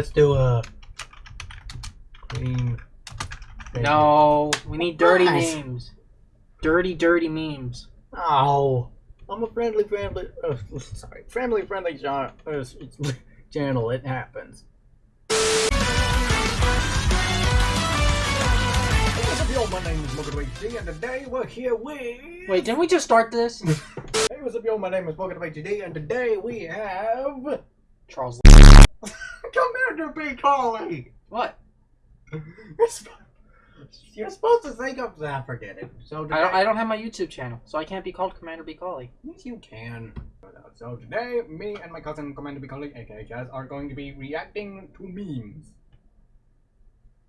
let's do a clean. No, we need dirty Nice. memes. Dirty, dirty memes. Oh, I'm a friendly, friendly. Uh, sorry, friendly, friendly genre, uh, channel. It happens. What's up, y'all? My name is Morgan HD, and today we're here with. Wait, didn't we just start this? Hey, what's up, y'all? My name is Morgan HD, and today we have Charles. Commander B. Colley. What? You're, sp- you're supposed to think of that. Forget it. So today, I don't, I don't have my YouTube channel, so I can't be called Commander B. Colley. Yes, you can. So today, me and my cousin Commander Bicoli, aka Jazz, are going to be reacting to memes.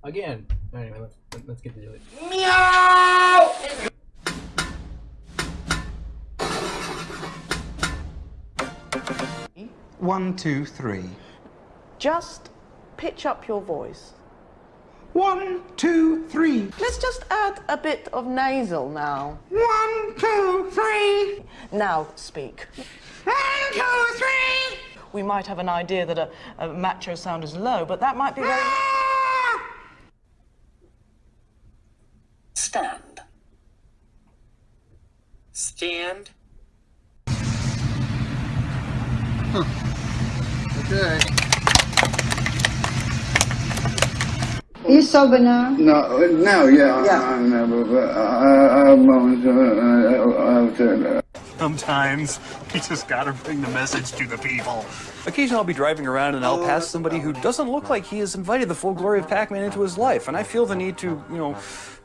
Again. Anyway, let's let's get to it. Meow! One, two, three. Just pitch up your voice. One, two, three. Let's just add a bit of nasal now. One, two, three. Now speak. One, two, three. We might have an idea that a, a macho sound is low, but that might be very. Stand. Stand. Okay. You sober now? No, now, yeah. Yeah. I never, but I, I'm going to, uh, Sometimes you just gotta bring the message to the people. Occasionally I'll be driving around and I'll pass somebody who doesn't look like he has invited the full glory of Pac-Man into his life, and I feel the need to, you know,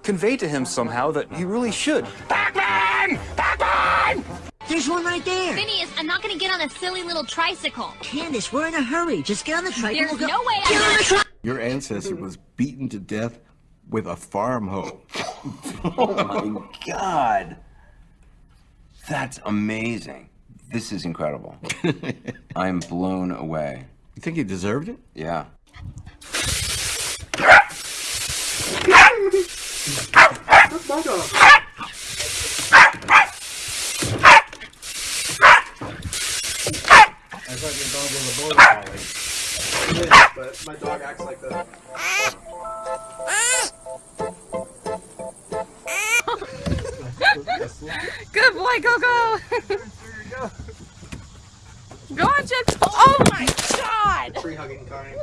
convey to him somehow that he really should. Pac-Man! Pac-Man! There's one right there. Phineas, I'm not gonna get on a silly little tricycle. Candace, we're in a hurry. Just get on the tricycle. There's We'll go- no way Get on I'm the tri- Your ancestor was beaten to death with a farm hoe. oh my god. That's amazing. This is incredible. I'm blown away. You think he deserved it? Yeah. I thought your dog was a border collie. It is, but my dog acts like that. Good boy, go go. go on, Chip. Oh my god. Tree hugging kind.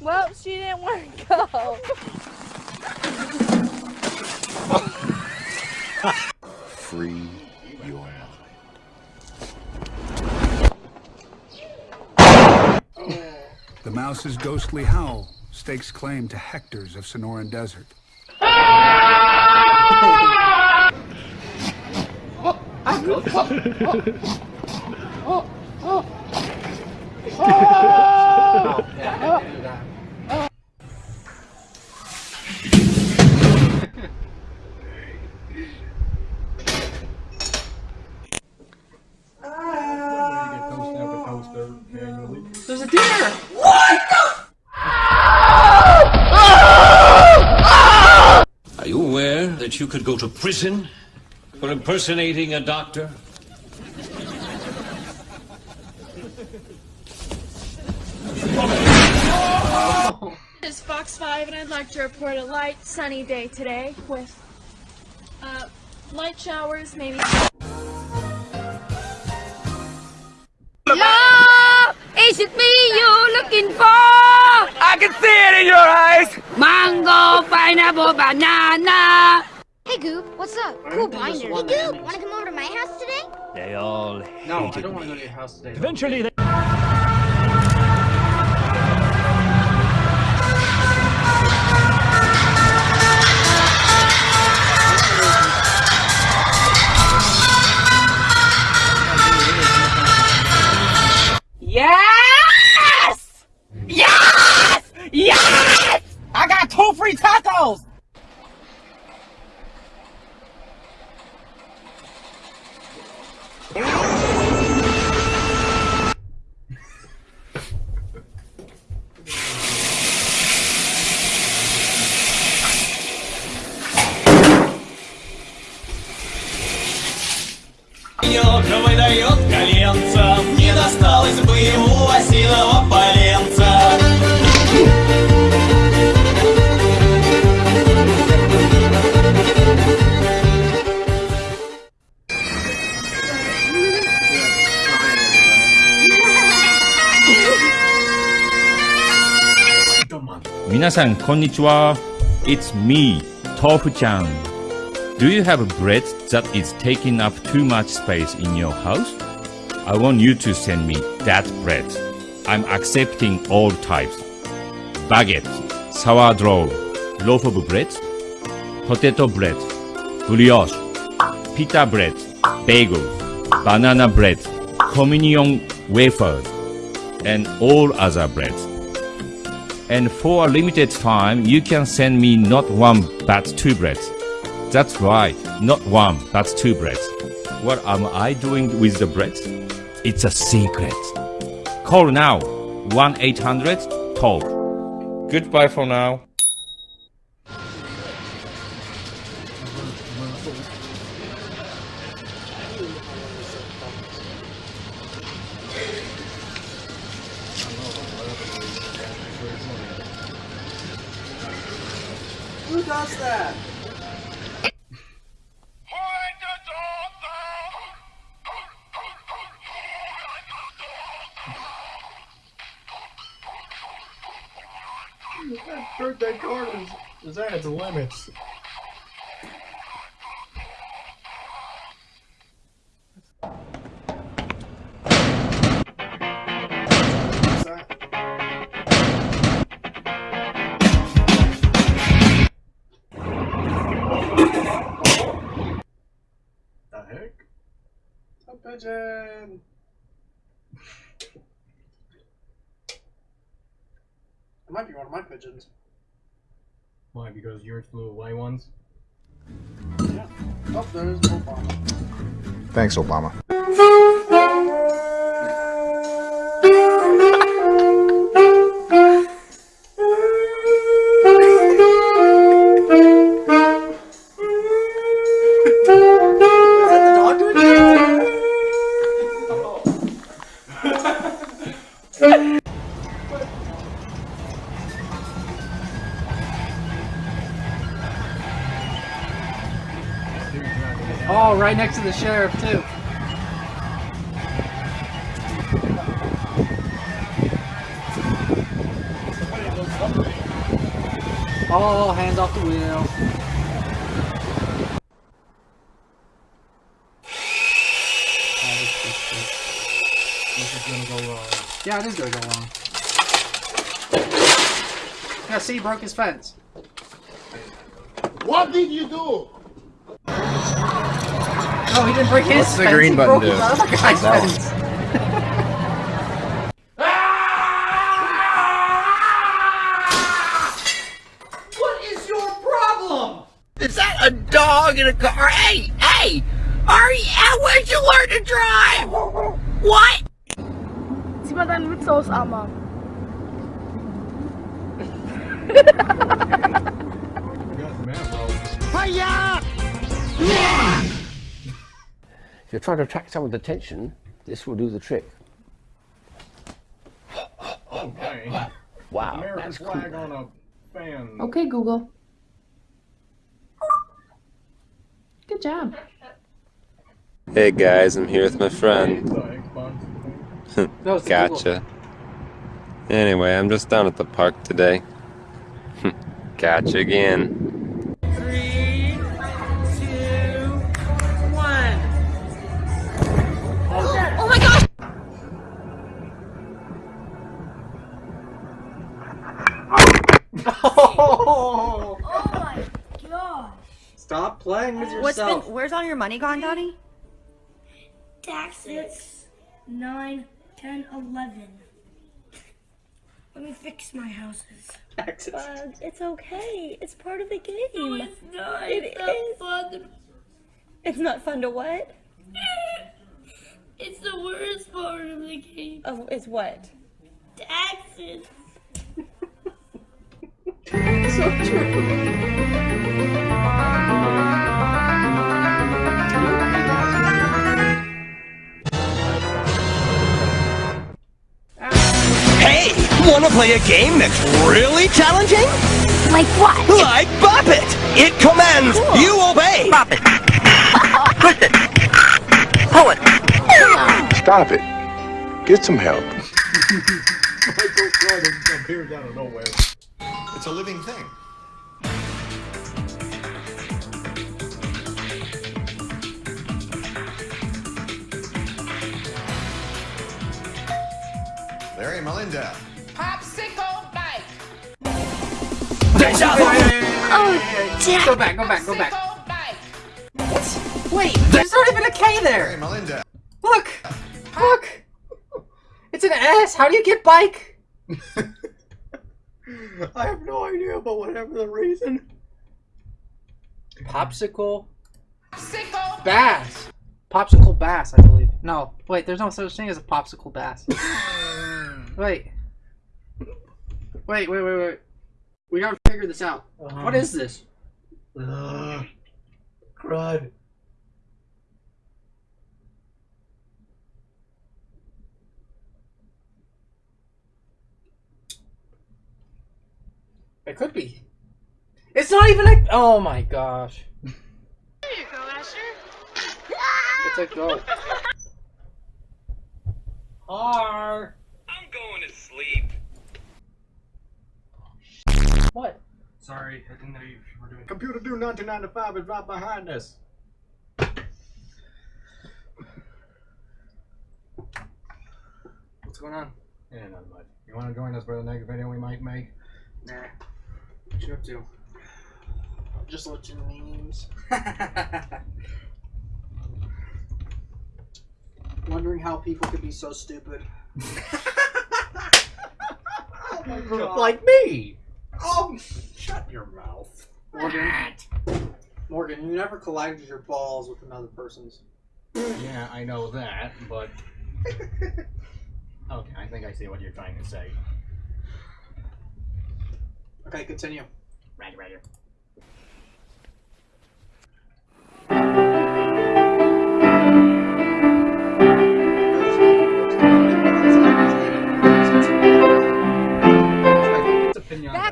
Well, she didn't want to go. Free your mouse's ghostly howl stakes claim to hectares of Sonoran desert. There's a deer! That you could go to prison for impersonating a doctor? This is Fox 5, and I'd like to report a light, sunny day today with uh, light showers, maybe. Love, is it me you're looking for? I can see it in your eyes! Mango, pineapple, banana. Hey Goop, what's up? Cool binder. Hey one Goop, wanna come over to my house today? They all No, I don't want to go to your house today. Eventually they... Oh! 皆さんこんにちは。It's. It's me, Tofu-chan. Do you have a bread that is taking up too much space in your house? I want you to send me that bread. I'm accepting all types. Baguette, sourdough, loaf of bread, potato bread, brioche, pita bread, bagel, banana bread, communion wafers, and all other breads. And for a limited time, you can send me not one but two breads. That's right, not one but two breads. What am I doing with the breads? It's a secret. Call now 1 800 TOLP. Goodbye for now. Who does that? That birthday card is, is at its limits. Heck? A pigeon. It might be one of my pigeons. Why? Because yours flew away once? Yeah. Oh, there's Obama. Thanks, Obama. Oh, right next to the sheriff too. Oh, hands off the wheel. This is gonna go wrong. Yeah, it is go wrong. Yeah, see, he broke his fence. What did you do? No, he didn't break his What's the fence. green he button broke do? the other guy's That fence. What is your problem? Is that a dog in a car? Hey, hey! Ari, where'd you learn to drive? What? Zieh mal deine Mütze aus, Armer. Hiya! If you're trying to attract someone's attention, this will do the trick. Okay. Wow, American that's cool. on a fan. Okay, Google. Good job. Hey guys, I'm here with my friend. No, gotcha. Anyway, I'm just down at the park today. gotcha again. Three, two, one. Oh my gosh! Oh, my gosh. Stop playing with What's yourself. been? Where's all your money gone, Daddy? Taxes. 9, 10, 11. Let me fix my houses. Taxes. Uh, it's okay. It's part of the game. No, it's not. It it's not fun. It's not fun to what? It's the worst part of the game. Oh, it's what? Taxes. so true. Wanna play a game that's really challenging? Like what? Like Bop It! It commands, you obey! Bop it! Twist it! Pull it! Stop it. Get some help. Michael Jordan appears out of nowhere. It's a living thing. Larry Melinda. Oh, Jack. Go back, go back, go back. What? Wait, there's not even a K there. Melinda. Look, look. It's an S. How do you get bike? I have no idea, but whatever the reason. Popsicle Popsicle. bass. Popsicle bass, I believe. No, wait. There's no such thing as a popsicle bass. wait. Wait, wait, wait, wait. We gotta figure this out. Uh-huh. What is this? Ugh. Crud. It could be. It's not even like. Oh my gosh. There you go, Asher. It's a go. R. I'm going to sleep. What? Sorry, I didn't know you were doing. Computer Dude 1995 is right behind us. What's going on? Yeah, not much. You want to join us for the next video we might make? Nah. What you up to? Just watching memes. Wondering how people could be so stupid. Oh like me. Oh, shut your mouth. Morgan. Morgan, you never collided your balls with another person's. Yeah, I know that, but. okay, I think I see what you're trying to say. Okay, continue. Right, right.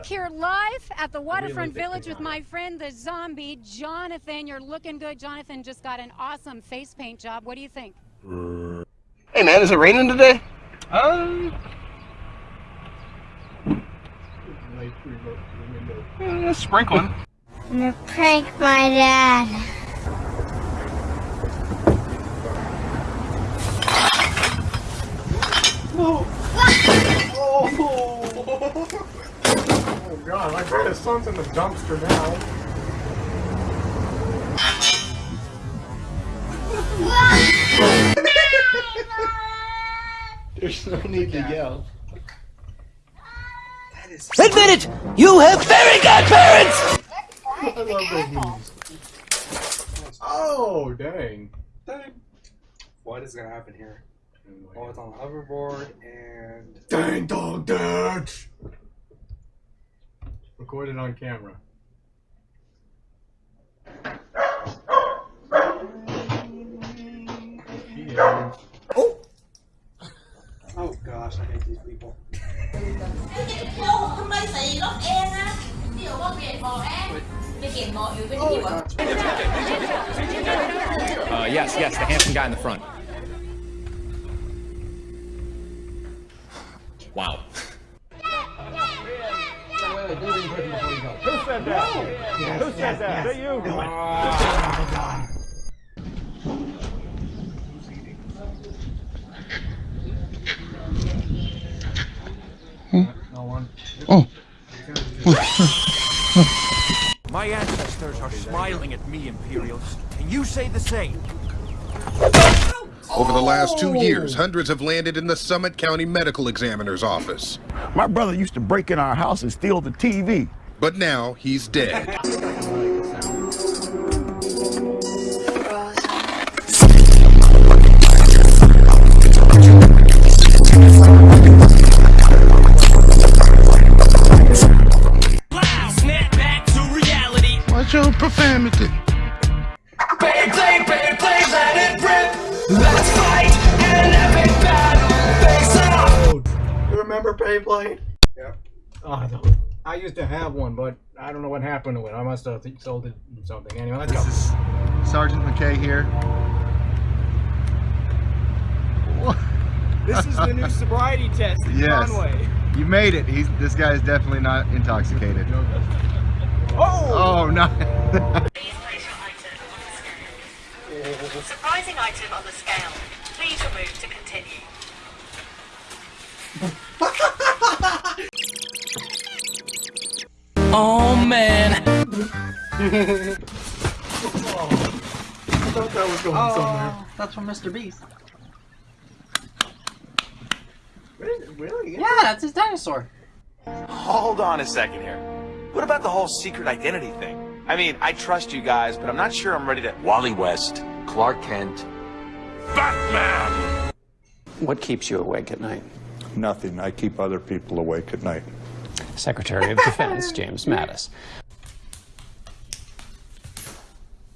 Back here live at the Waterfront Village with my friend the zombie, Jonathan. You're looking good. Jonathan just got an awesome face paint job. What do you think? Hey man, is it raining today? Um. Eh, sprinkling. I'm gonna prank my dad. Oh Oh, god, I bet his son's in the dumpster now. There's no need to yell. Admit it! You have very good parents! I love those memes. Oh, dang. Dang. What is gonna happen here? Oh, it's on the hoverboard and. Dang dog dance! Recorded on camera. She. Oh! Oh gosh, I hate these people. Uh, yes, yes, the handsome guy in the front. Wow. Who said that? Who said that? that? Is you? No one. Oh. My ancestors are smiling at me, Imperials. Can you say the same? Over the last two years, oh. hundreds have landed in the Summit County Medical Examiner's office. My brother used to break in our house and steal the TV. But now he's dead. Snap back to reality. What's your profanity? You remember Yep. Oh, no. I used to have one, but I don't know what happened to it. I must have sold it or something. Anyway, let's This is Sergeant McKay here. This is the new sobriety test in Yes. Conway. You made it. He's this guy is definitely not intoxicated. Oh! oh, no. Surprising item on the scale. Please remove to continue. Oh man. I thought that was going somewhere. That's from Mr. Beast. Really? Yeah, that's his dinosaur. Hold on a second here. What about the whole secret identity thing? I mean, I trust you guys, but I'm not sure I'm ready to. Wally West, Clark Kent, Batman! What keeps you awake at night? Nothing. I keep other people awake at night. Secretary of Defense James Mattis.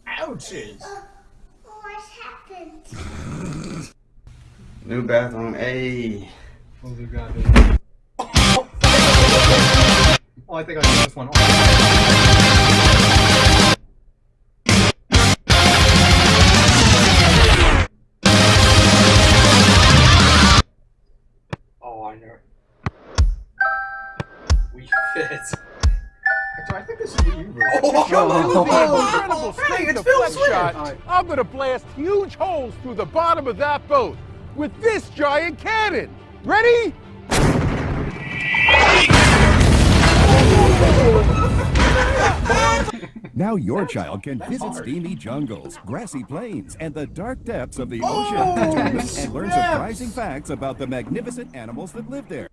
Ouches. What happened? New bathroom, A. Oh. Oh, I think I got this one. Oh, shot, I'm gonna blast huge holes through the bottom of that boat with this giant cannon. Ready? Now your child can visit steamy jungles, grassy plains, and the dark depths of the ocean to and learn surprising facts about the magnificent animals that live there.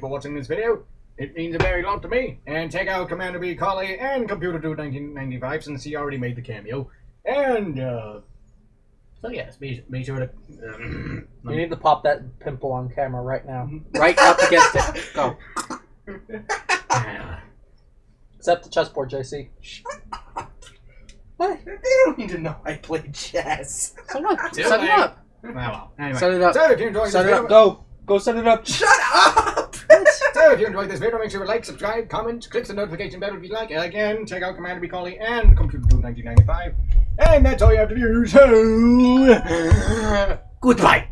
For watching this video. It means a very lot to me. And check out Commander B. Colley and Computer Dude 1995 since he already made the cameo. And, uh, so yes, be, be sure to. Um, You need to pop that pimple on camera right now. Right up against it. Go. Except the chessboard, JC. What? They don't need to know I play chess. So what? Too Set it up. Oh, well, anyway. Set it up. So if you enjoyed Set this it video, up. Go. Go set it up. Shut up! If you enjoyed this video, make sure to like, subscribe, comment, click the notification bell if you'd like. Again, check out Commander B. And Computer Dude 1995. And that's all you have to do. So, goodbye.